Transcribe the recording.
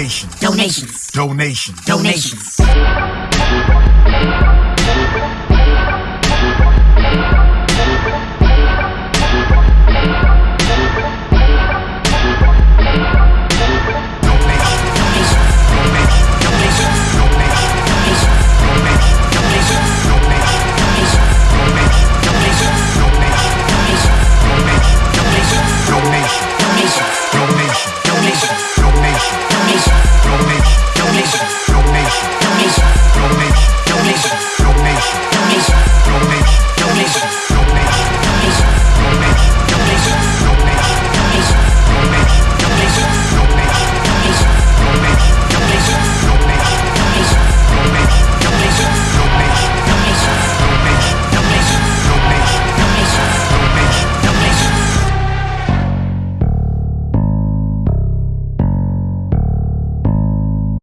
Donations. Donations. Donations. Donations. Donations.